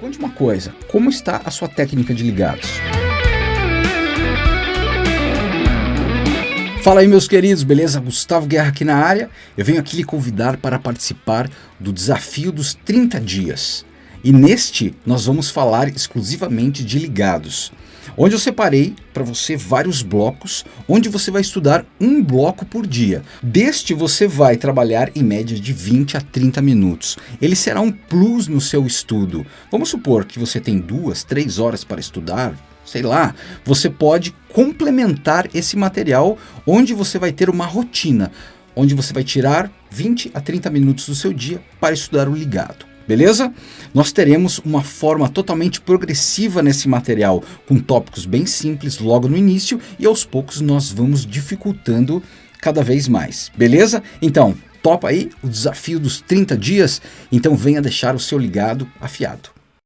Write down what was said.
conte uma coisa, como está a sua técnica de ligados? Fala aí meus queridos, beleza? Gustavo Guerra aqui na área. Eu venho aqui lhe convidar para participar do desafio dos 30 dias. E neste nós vamos falar exclusivamente de ligados onde eu separei para você vários blocos, onde você vai estudar um bloco por dia. Deste você vai trabalhar em média de 20 a 30 minutos. Ele será um plus no seu estudo. Vamos supor que você tem duas, três horas para estudar, sei lá, você pode complementar esse material onde você vai ter uma rotina, onde você vai tirar 20 a 30 minutos do seu dia para estudar o ligado beleza? Nós teremos uma forma totalmente progressiva nesse material, com tópicos bem simples logo no início e aos poucos nós vamos dificultando cada vez mais, beleza? Então, topa aí o desafio dos 30 dias? Então venha deixar o seu ligado afiado.